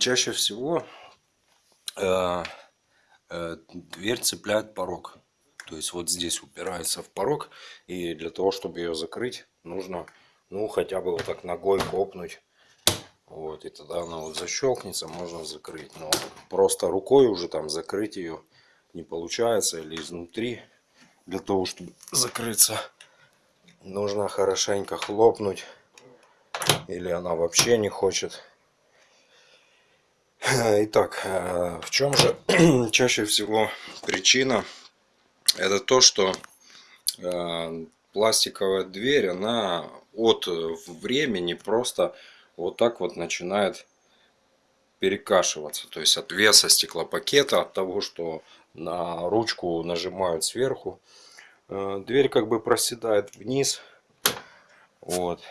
Чаще всего э, э, дверь цепляет порог. То есть вот здесь упирается в порог. И для того, чтобы ее закрыть, нужно ну хотя бы вот так ногой копнуть. Вот, и тогда она вот защелкнется, можно закрыть. Но просто рукой уже там закрыть ее не получается. Или изнутри. Для того, чтобы закрыться, нужно хорошенько хлопнуть. Или она вообще не хочет Итак, э, в чем же чаще всего причина? Это то, что э, пластиковая дверь, она от времени просто вот так вот начинает перекашиваться. То есть от веса стеклопакета, от того, что на ручку нажимают сверху, э, дверь как бы проседает вниз. Вот.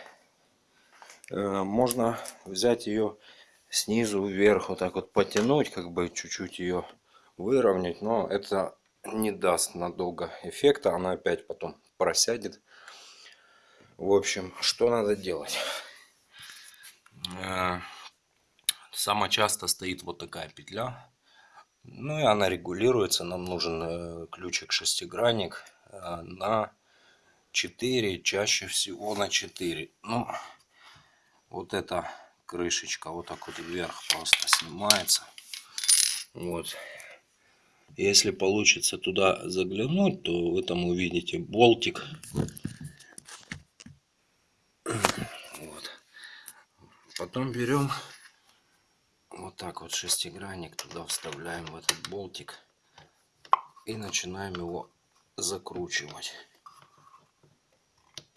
Можно взять ее снизу вверх вот так вот потянуть, как бы чуть-чуть ее выровнять, но это не даст надолго эффекта, она опять потом просядет. В общем, что надо делать? Э, самое часто стоит вот такая петля. Ну и она регулируется. Нам нужен э, ключик шестигранник э, на 4, чаще всего на 4. Ну, вот это крышечка вот так вот вверх просто снимается. Вот. Если получится туда заглянуть, то вы там увидите болтик. Вот. Потом берем вот так вот шестигранник, туда вставляем в этот болтик и начинаем его закручивать.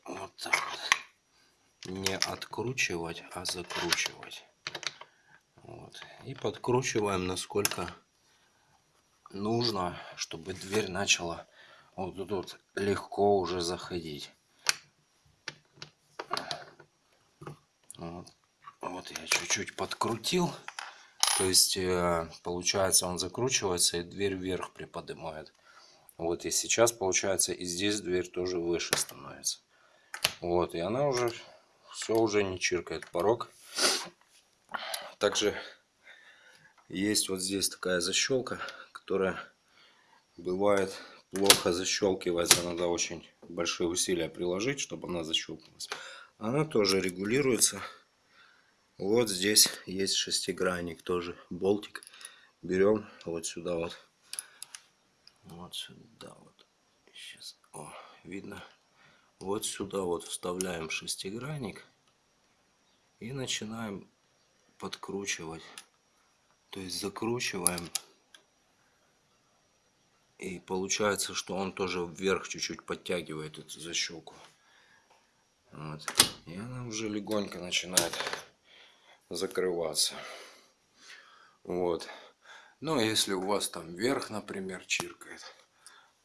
Вот так вот не откручивать, а закручивать. Вот. И подкручиваем насколько нужно, чтобы дверь начала вот тут вот легко уже заходить. Вот, вот я чуть-чуть подкрутил. То есть э, получается он закручивается и дверь вверх приподнимает. Вот и сейчас получается и здесь дверь тоже выше становится. Вот и она уже все уже не чиркает порог. Также есть вот здесь такая защелка, которая бывает плохо защелкивается. Надо очень большие усилия приложить, чтобы она защелкнулась. Она тоже регулируется. Вот здесь есть шестигранник, тоже болтик. Берем вот сюда вот. Вот сюда вот. Сейчас. О, видно вот сюда вот вставляем шестигранник и начинаем подкручивать. То есть закручиваем. И получается, что он тоже вверх чуть-чуть подтягивает эту защелку. Вот. И она уже легонько начинает закрываться. Вот. Но если у вас там вверх, например, чиркает,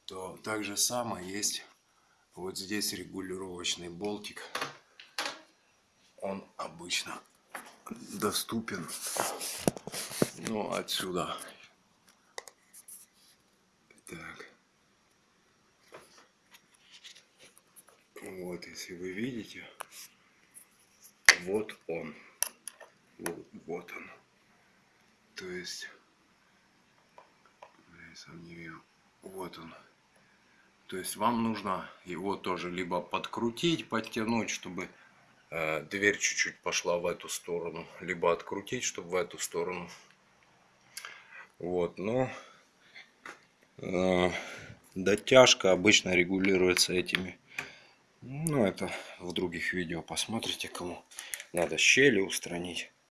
то так же самое есть вот здесь регулировочный болтик. Он обычно доступен. Ну, отсюда. Так. Вот, если вы видите, вот он. Вот, вот он. То есть, я сам не вижу. Вот он. То есть вам нужно его тоже либо подкрутить, подтянуть, чтобы э, дверь чуть-чуть пошла в эту сторону, либо открутить, чтобы в эту сторону. Вот, но э, дотяжка обычно регулируется этими. Ну, это в других видео посмотрите, кому надо щели устранить.